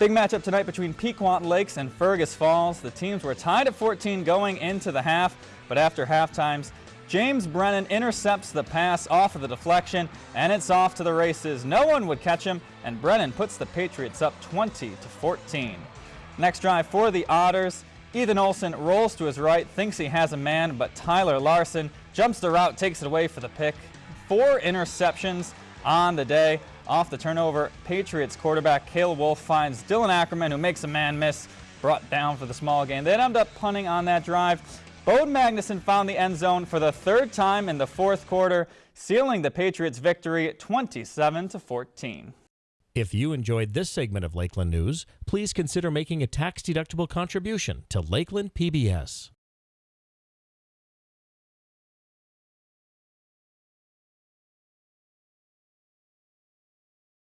Big matchup tonight between Pequot Lakes and Fergus Falls. The teams were tied at 14 going into the half, but after halftimes, James Brennan intercepts the pass off of the deflection, and it's off to the races. No one would catch him, and Brennan puts the Patriots up 20 to 14. Next drive for the Otters. Ethan Olson rolls to his right, thinks he has a man, but Tyler Larson jumps the route, takes it away for the pick. Four interceptions on the day. Off the turnover, Patriots quarterback Cale Wolf finds Dylan Ackerman, who makes a man miss, brought down for the small gain. They end up punting on that drive. Bode Magnuson found the end zone for the third time in the fourth quarter, sealing the Patriots' victory 27 to 14. If you enjoyed this segment of Lakeland News, please consider making a tax-deductible contribution to Lakeland PBS.